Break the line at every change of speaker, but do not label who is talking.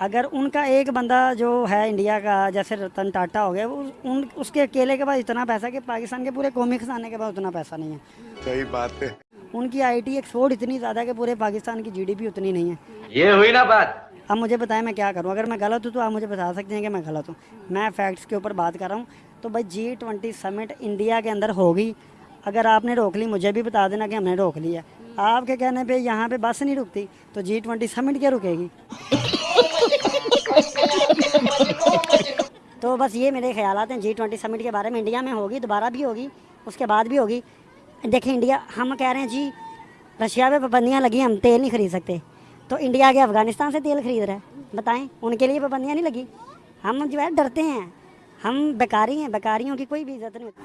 अगर उनका एक बंदा जो है इंडिया का जैसे रतन टाटा हो गया वो उन उसके अकेले के पास इतना पैसा कि पाकिस्तान के पूरे कौमी खजाने के पास उतना पैसा नहीं है।
सही बात है।
उनकी आईटी एक्सपोर्ट इतनी ज़्यादा है कि पूरे पाकिस्तान की जीडीपी उतनी नहीं है।
ये हुई ना बात?
अब मुझे बताएँ मैं क्या करूँ? अगर मैं गलत हूँ तो आप मुझे बता सकते हैं कि मैं गलत हूँ। मैं फैक्ट्स के ऊपर बात कर रहा हूँ। तो भाई जी ट्वेंटी समिट इंडिया के अंदर होगी। अगर आपने रोक ली मुझे भी बता देना कि हमने रोक लिया आपके कहने पे यहाँ पे बस नहीं रुकती तो जी ट्वेंटी समिट क्या रुकेगी? तो बस ये मेरे ख्याल हैं जी ट्वेंटी समिट के बारे में इंडिया में होगी, दोबारा भी होगी, उसके बाद भी होगी। देखिए इंडिया हम कह रहे हैं जी, रशिया पे पाबंदियाँ लगी, हम तेल नहीं खरीद सकते। तो इंडिया के अफ़गानिस्तान से तेल खरीद रहा है, बताएँ, उनके लिए पाबंदियाँ नहीं लगी। हम जो है, डरते हैं। हम बेकारी हैं, बेकारियों की कोई भी इज़्ज़त नहीं होती।